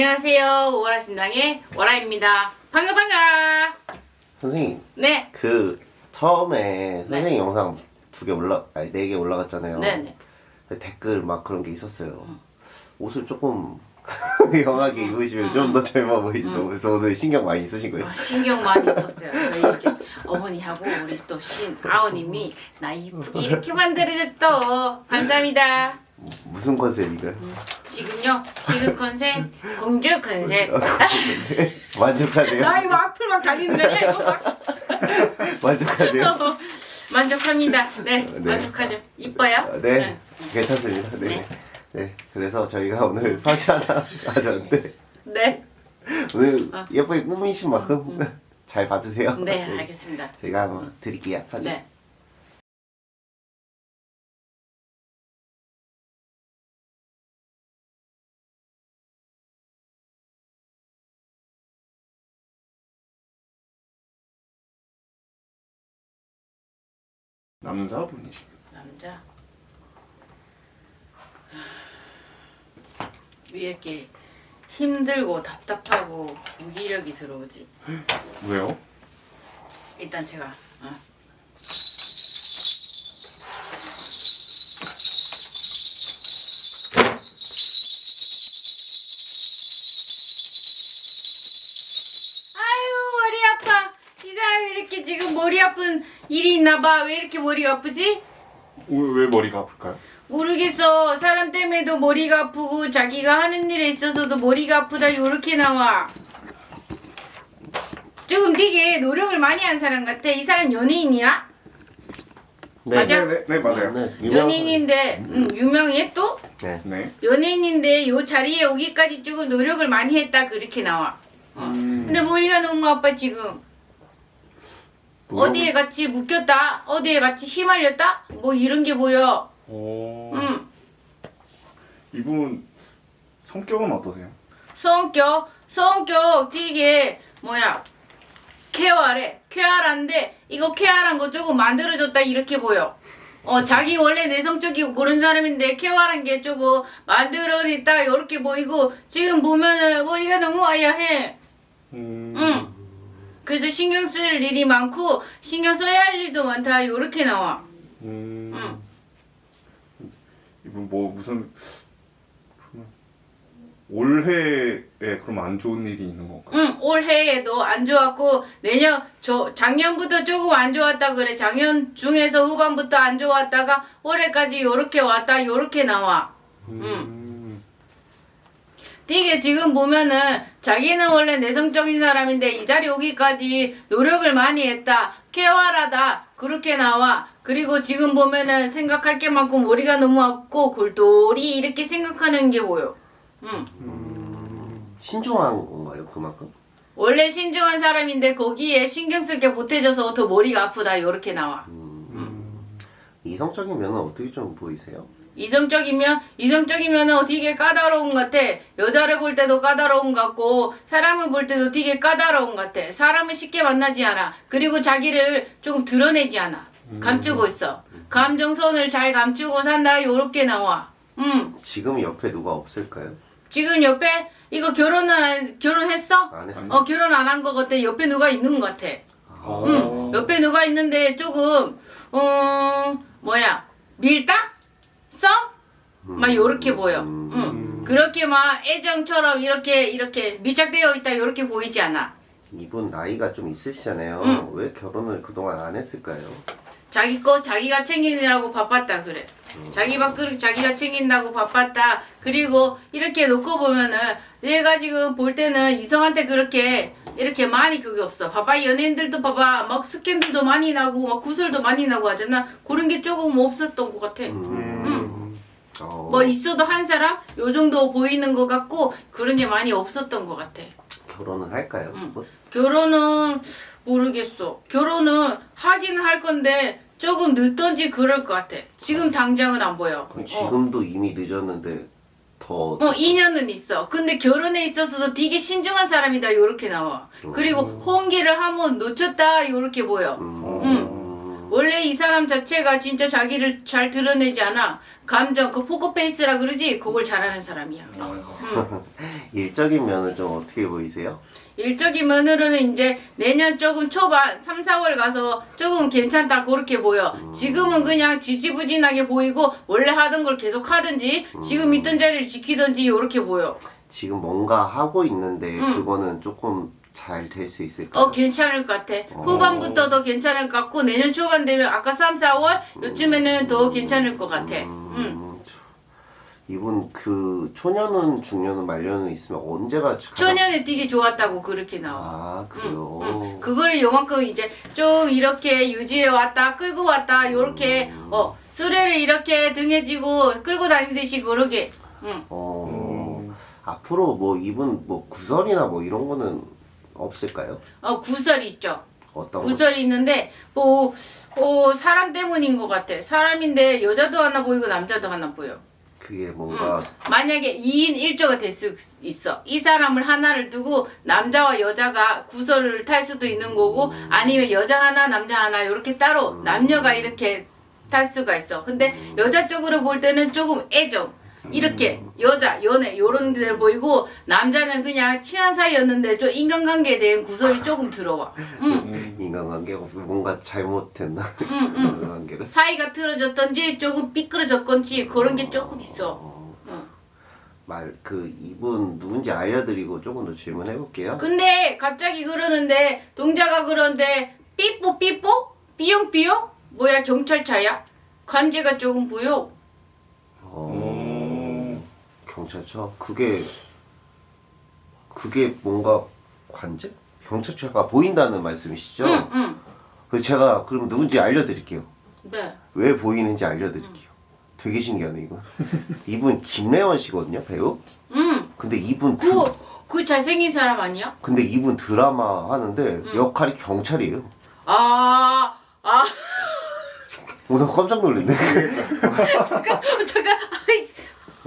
안녕하세요. 오라 신당의 오라입니다. 반가 반가. 선생님 네. 그 처음에 네. 선생님 영상 두 개 올라 아니 네 개 올라갔잖아요. 네네. 근데 댓글 막 그런 게 있었어요. 음. 옷을 조금 영하게 입으시면 좀더 젊어 보이시고 그래서 오늘 신경 많이 쓰신 거예요. 어, 신경 많이 썼어요. 저희 이제 어머니하고 우리 또 신 아우님이 나 이쁘게 이렇게 만들어줬어. 감사합니다. 무슨 컨셉인가요? 음. 지금요. 지금 컨셉 공주 컨셉. 만족하세요? 나 이거 악플 막 달리는 거냐 이거 막. 만족하세요? 만족합니다. 네, 네. 만족하죠. 이뻐요? 네, 괜찮습니다. 네. 네. 네. 그래서 저희가 오늘 사진 하나 가져왔는데 네. 오늘 어. 예쁘게 꾸미신 만큼 잘 봐주세요. 네, 알겠습니다. 제가 한번 드릴게요 사진. 네. 남자분이십니다. 남자 왜 이렇게 힘들고 답답하고 무기력이 들어오지? 왜요? 일단 제가 어. 지금 머리 아픈 일이 있나봐 왜 이렇게 머리가 아프지? 왜, 왜 머리가 아플까요? 모르겠어. 사람 때문에도 머리가 아프고 자기가 하는 일에 있어서도 머리가 아프다 요렇게 나와. 조금 되게 노력을 많이 한 사람 같아. 이 사람 연예인이야? 네. 맞아? 네, 네, 네 맞아요. 네, 유명한- 연예인인데 응, 유명해 또? 네. 네. 연예인인데 요 자리에 오기까지 조금 노력을 많이 했다 그렇게 나와. 어. 음, 근데 머리가 너무 아파 지금. 어디에 같이 묶였다? 어디에 같이 휘말렸다? 뭐 이런 게 보여. 오, 응. 이분 성격은 어떠세요? 성격 성격 되게 뭐야 쾌활해 쾌활한데 이거 쾌활한 거 조금 만들어줬다 이렇게 보여 어 자기 원래 내성적이고 그런 사람인데 쾌활한 게 조금 만들어냈다 이렇게 보이고 지금 보면은 머리가 너무 아야해 음, 응 그래서 신경 쓸 일이 많고 신경 써야 할 일도 많다 이렇게 나와 음, 응. 이분 뭐 무슨 올해에 그럼 안 좋은 일이 있는 건가요? 응, 올해에도 안 좋았고 내년 저 작년부터 조금 안 좋았다 그래. 작년 중에서 후반부터 안 좋았다가 올해까지 요렇게 왔다 요렇게 나와. 음, 되게 지금 보면은 자기는 원래 내성적인 사람인데 이 자리 오기까지 노력을 많이 했다. 쾌활하다. 그렇게 나와. 그리고 지금 보면은 생각할 게 많고 머리가 너무 아프고 골똘히 이렇게 생각하는 게 보여. 응. 신중한 건가요 그만큼? 원래 신중한 사람인데 거기에 신경 쓸게 못해져서 더 머리가 아프다 요렇게 나와 음, 이성적인 면은 어떻게 좀 보이세요? 이성적이면 이성적이면 되게 까다로운 것 같아? 여자를 볼 때도 까다로운 것 같고 사람을 볼 때도 되게 까다로운 것 같아? 사람을 쉽게 만나지 않아. 그리고 자기를 조금 드러내지 않아. 감추고 있어. 감정선을 잘 감추고 산다. 요렇게 나와. 음. 지금 옆에 누가 없을까요? 지금 옆에? 이거 결혼은 안, 결혼했어? 안 했어요. 어 결혼 안 한 것 같아. 옆에 누가 있는 것 같아. 어, 응, 옆에 누가 있는데 조금 어 뭐야? 밀당? 썸? 막 요렇게 보여. 음. 응. 그렇게 막 애정처럼 이렇게 이렇게 밀착되어 있다 요렇게 보이지 않아. 이분 나이가 좀 있으시잖아요. 응. 왜 결혼을 그동안 안 했을까요? 자기 거 자기가 챙기느라고 바빴다 그래. 자기 밥그릇 자기가 챙긴다고 바빴다. 그리고 이렇게 놓고 보면은 얘가 지금 볼 때는 이성한테 그렇게 이렇게 많이 그게 없어. 봐봐 연예인들도 봐봐 막 스캔들도 많이 나고 막 구설도 많이 나고 하잖아. 그런 게 조금 없었던 것 같아. 음. 어, 뭐 있어도 한 사람 요 정도 보이는 것 같고 그런 게 많이 없었던 것 같아. 결혼을 할까요? 응. 뭐? 결혼은 모르겠어. 결혼은 하긴 할 건데 조금 늦던지 그럴 것 같아. 지금 당장은 안 보여. 어. 지금도 이미 늦었는데 더 어, 2년은 있어. 근데 결혼에 있어서도 되게 신중한 사람이다. 요렇게 나와. 그리고 음. 호응기를 한번 놓쳤다. 요렇게 보여. 음. 원래 이 사람 자체가 진짜 자기를 잘 드러내지 않아. 감정, 그 포커페이스라 그러지? 그걸 잘하는 사람이야. 응. 일적인 면은 좀 어떻게 보이세요? 일적인 면으로는 이제 내년 조금 초반 3, 4월 가서 조금 괜찮다 그렇게 보여. 지금은 그냥 지지부진하게 보이고 원래 하던 걸 계속 하든지 지금 있던 자리를 지키든지 이렇게 보여. 지금 뭔가 하고 있는데 응. 그거는 조금 잘 될 수 있을까요? 어 괜찮을 것 같아. 후반부터 더 괜찮을 것 같고 내년 초반 되면 아까 3, 4월 요쯤에는 더 괜찮을 것 같아. 응. 음, 저- 이분 그 초년은 중년은 말년은 있으면 언제가 가장- 초년에 되게 좋았다고 그렇게 나와. 아 그래요. 응. 그거를 요만큼 이제 좀 이렇게 유지해 왔다 끌고 왔다 요렇게 어 수레를 이렇게 등에 지고 끌고 다니듯이 그러게 응. 어, 앞으로 뭐 이분 뭐 구설이나 뭐 이런 거는 없을까요? 어 구설이 있죠. 어떤 거? 구설이 있는데 뭐 어, 사람 때문인 것 같아 사람인데 여자도 하나 보이고 남자도 하나 보여. 그게 뭔가 만약에 2인 1조가 될 수 있어. 이 사람을 하나를 두고 남자와 여자가 구설을 탈 수도 있는 거고 아니면 여자 하나 남자 하나 이렇게 따로 남녀가 이렇게 탈 수가 있어. 근데 여자 쪽으로 볼 때는 조금 애정 이렇게 여자 연애 요런 데 보이고 남자는 그냥 친한 사이였는데 좀 인간관계에 대한 구설이 조금 들어와 응, 음. 인간관계가 뭔가 잘못됐나? 응, 응. 사이가 틀어졌던지 조금 삐뚤어졌건지 그런 게 조금 있어 어, 응. 말그 이분 누군지 알려드리고 조금 더 질문해 볼게요. 근데 갑자기 그러는데 동자가 그러는데 삐뽀 삐뽀 삐용 삐용 뭐야 경찰차야 관제가 조금 어, 경찰차 그게 그게 뭔가 관제? 경찰차가 보인다는 말씀이시죠? 응 응 그 제가 그럼 누군지 알려드릴게요. 네 왜 보이는지 알려드릴게요. 되게 신기하네 이거. 이분 김래원 씨거든요 배우. 응. 근데 이분 그, 드, 그 잘생긴 사람 아니야? 근데 이분 드라마 하는데 역할이 경찰이에요. 아, 아, 오늘 깜짝 놀랐네. 잠깐, 아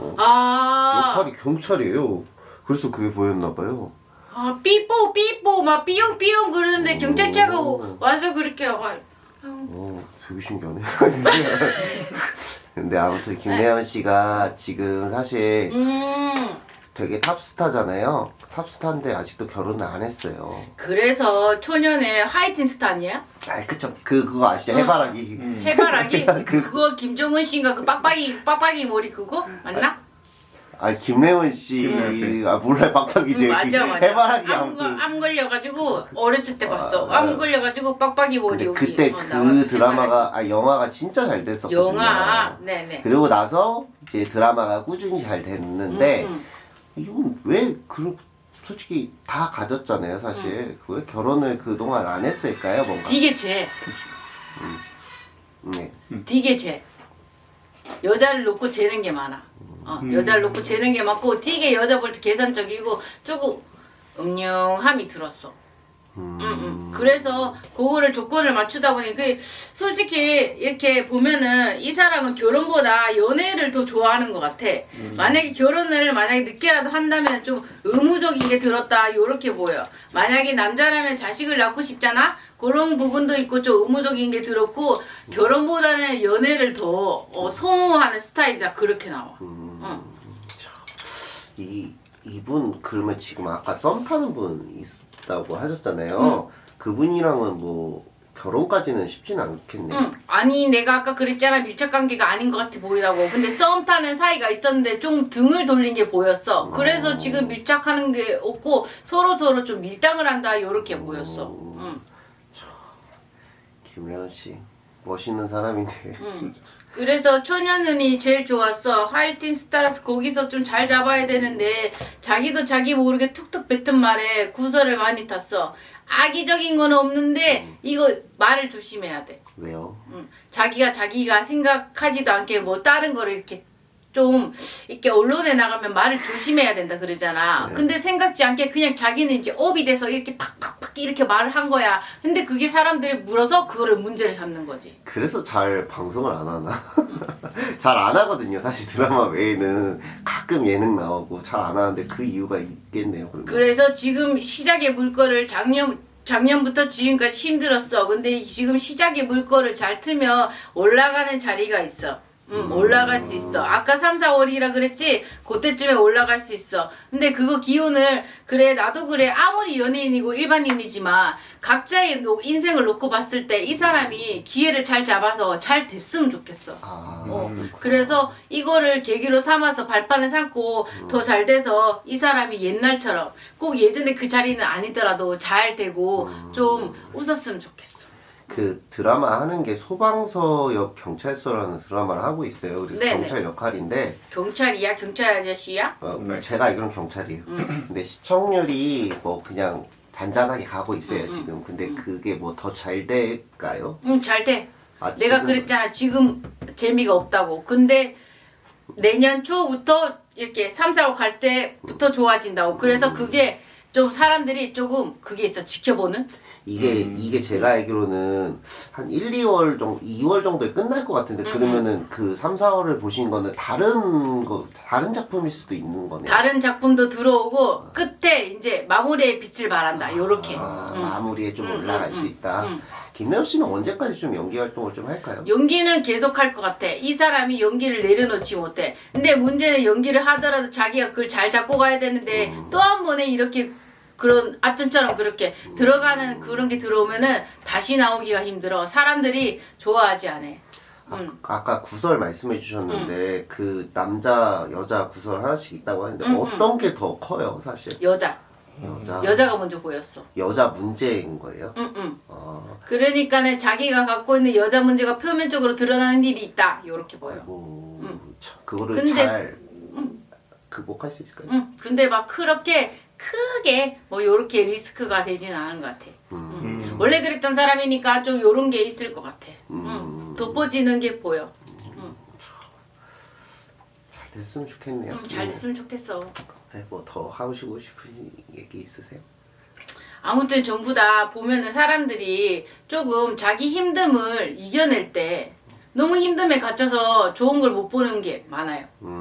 이, 아, 역할이 경찰이에요. 그래서 그게 보였나 봐요. 아, 삐뽀, 삐뽀, 막 삐용, 삐용 그러는데 경찰차가 오. 와서 그렇게, 아, 어, 되게 신기하네. 근데 아무튼 김래원 씨가 지금 사실 음, 되게 탑스타잖아요. 탑스타인데 아직도 결혼을 안 했어요. 그래서 초년에 하이틴 스타 아니야? 아, 그쵸. 그 그거 아시죠? 해바라기. 음. 해바라기? 그- 그거 김정은 씨인가 그 빡빡이, 빡빡이 머리 그거? 맞나? 아, 김래원 씨. 김래원 씨. 아, 몰라요. 빡빡이지. 응, 맞아, 맞아. 해바라기 암. 걸- 암 걸려가지고 어렸을 때 봤어. 아, 암 걸려가지고 빡빡이 머리 근데 여기 그때 어, 그 드라마가 아 영화가 진짜 잘 해바라기. 됐었거든요. 영화, 네네. 그리고 나서 이제 드라마가 꾸준히 잘 됐는데 음, 음. 이건 왜그 솔직히 다 가졌잖아요, 사실. 왜 결혼을 그동안 안 했을까요, 뭔가? 되게 쟤, 네. 되게 쟤. 여자를 놓고 재는 게 많아. 어, 음. 여자를 놓고 재는 게 많고 되게 여자 볼 때 계산적이고 조금 음흉함이 들었어. 음. 음, 음. 그래서 그거를 조건을 맞추다 보니 그 솔직히 이렇게 보면은 이 사람은 결혼보다 연애를 더 좋아하는 것 같아. 만약에 결혼을 만약에 늦게라도 한다면 좀 의무적인 게 들었다 요렇게 보여. 만약에 남자라면 자식을 낳고 싶잖아. 그런 부분도 있고 좀 의무적인 게 들었고 결혼보다는 연애를 더 어, 선호하는 스타일이다 그렇게 나와. 음. 응. 이 이분 그러면 지금 아까 썸 타는 분 있 다고 하셨잖아요. 그분이랑은 뭐 결혼까지는 쉽진 않겠네. 응. 아니 내가 아까 그랬잖아 밀착 관계가 아닌 것 같아 보이라고. 근데 썸 타는 사이가 있었는데 좀 등을 돌린 게 보였어. 그래서 어. 지금 밀착하는 게 없고 서로 서로 좀 밀당을 한다 요렇게 보였어. 응. 김래원 씨 멋있는 사람인데. 응. 진짜. 그래서 초년은이 제일 좋았어. 하이틴 스타라서 거기서 좀 잘 잡아야 되는데 자기도 자기 모르게 툭툭 뱉은 말에 구설을 많이 탔어. 악의적인 건 없는데 이거 말을 조심해야 돼. 왜요? 음, 자기가 자기가 생각하지도 않게 뭐 다른 거를 이렇게 좀 이렇게 언론에 나가면 말을 조심해야 된다 그러잖아. 네. 근데 생각지 않게 그냥 자기는 이제 업이 돼서 이렇게 팍팍팍 이렇게 말을 한 거야. 근데 그게 사람들이 물어서 그거를 문제를 삼는 거지. 그래서 잘 방송을 안 하나? 잘 안 하거든요. 사실 드라마 외에는 가끔 예능 나오고 잘 안 하는데 그 이유가 있겠네요. 그러면. 그래서 지금 시작의 물건을 작년 작년부터 지금까지 힘들었어. 근데 지금 시작에 물꼬를 잘 트면 올라가는 자리가 있어. 음, 올라갈 수 있어. 아까 3, 4월이라 그랬지? 그때쯤에 올라갈 수 있어. 근데 그거 기운을, 그래, 나도 그래. 아무리 연예인이고 일반인이지만, 각자의 노- 인생을 놓고 봤을 때 이 사람이 기회를 잘 잡아서 잘 됐으면 좋겠어. 아, 어, 음. 그래서 이거를 계기로 삼아서 발판을 삼고 더잘 돼서 이 사람이 옛날처럼 꼭 예전에 그 자리는 아니더라도 잘 되고 좀 웃었으면 좋겠어. 그 드라마 하는 게 소방서역 경찰서라는 드라마를 하고 있어요. 그래서 네네. 경찰 역할인데 경찰이야? 경찰 아저씨야? 어, 네. 제가 알기로는 경찰이에요. 근데 시청률이 뭐 그냥 잔잔하게 가고 있어요 음, 지금. 근데 그게 뭐 더 잘 될까요? 응, 잘 돼. 아, 내가 지금- 그랬잖아. 지금 재미가 없다고. 근데 내년 초부터 이렇게 3, 4월 갈 때부터 좋아진다고. 그래서 그게 좀 사람들이 조금 그게 있어. 지켜보는? 이게 음. 이게 제가 알기로는 한 1, 2월 정도 2월 정도에 끝날 것 같은데 음, 그러면은 그 3, 4월을 보신 거는 다른 거 다른 작품일 수도 있는 거네요. 다른 작품도 들어오고 끝에 이제 마무리의 빛을 발한다. 요렇게. 아, 응. 마무리에 좀 응, 올라갈 응, 수 있다. 응. 김래호 씨는 언제까지 좀 연기 활동을 좀 할까요? 연기는 계속 할 것 같아. 이 사람이 연기를 내려놓지 못해. 근데 문제는 연기를 하더라도 자기가 그걸 잘 잡고 가야 되는데 음. 또한 번에 이렇게 그런 앞전처럼 그렇게 들어가는 그런 게 들어오면은 다시 나오기가 힘들어. 사람들이 좋아하지 않아. 음. 아 까 구설 말씀해 주셨는데 그 남자 여자 구설 하나씩 있다고 하는데 음, 음. 어떤 게 더 커요 사실? 여자. 여자 여자가 먼저 보였어. 여자 문제인 거예요? 응, 응. 아, 그러니까는 자기가 갖고 있는 여자 문제가 표면적으로 드러나는 일이 있다. 요렇게 보여. 아이고 음. 참, 그거를 근데- 잘 극복할 수 있을까요? 응. 근데 막 그렇게 크게 뭐 요렇게 리스크가 되진 않은 것 같아. 음. 음. 원래 그랬던 사람이니까 좀 요런 게 있을 것 같아. 음. 응. 돋보지는 게 보여. 잘 됐으면 좋겠네요. 응, 잘 됐으면 좋겠어. 뭐더 하시고 싶은 얘기 있으세요? 아무튼 전부 다 보면은 사람들이 조금 자기 힘듦을 이겨낼 때 너무 힘듦에 갇혀서 좋은 걸 못 보는 게 많아요. 음.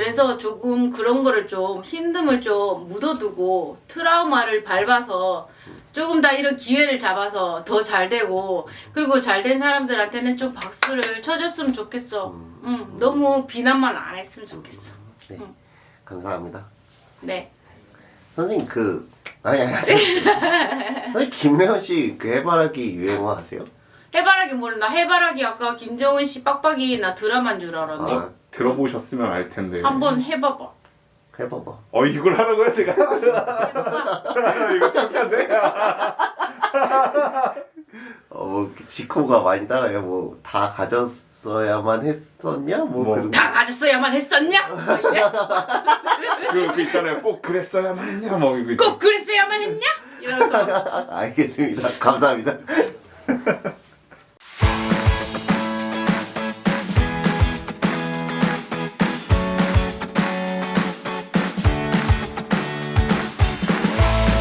그래서 조금 그런 거를 좀 힘듦을 좀 묻어두고 트라우마를 밟아서 조금 다 이런 기회를 잡아서 더 잘 되고 그리고 잘 된 사람들한테는 좀 박수를 쳐줬으면 좋겠어. 응, 너무 비난만 안 했으면 좋겠어. 네. 음. 감사합니다. 네. 선생님 그 아니 아니. 선생님 김래원 씨그 해바라기 유행어 아세요? 해바라기 모른다. 해바라기 아까 김정은 씨 빡빡이 나 드라마인 줄 알았네. 아, 들어보셨으면 알 텐데. 한번 해봐봐. 해봐봐. 어 이걸 하라고요 제가? 해봐봐. 이거 창피한데? 어뭐 지코가 많이 따라요. 뭐 다 가졌어야만 했었냐? 뭐, 뭐. 그런. 다 가졌어야만 했었냐? 뭐 이래? 그, 그 있잖아요. 꼭 그랬어야만 했냐 뭐 이거 꼭 그랬어야만 했냐? 이러면서 알겠습니다. 감사합니다.